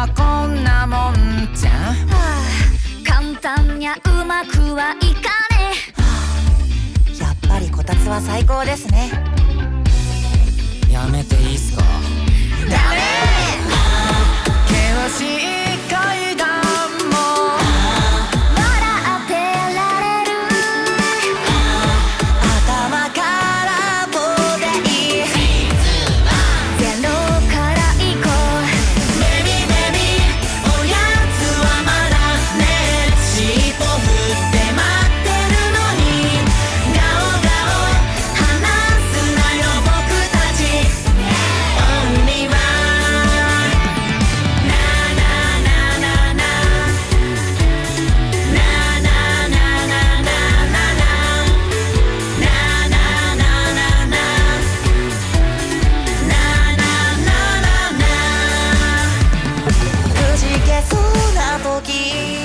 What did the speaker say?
はこんなもんじゃ、はあ、簡単にゃうまくはいかねえ、はあ、やっぱりこたつは最高ですね。やめていいっすか？ダメそうな時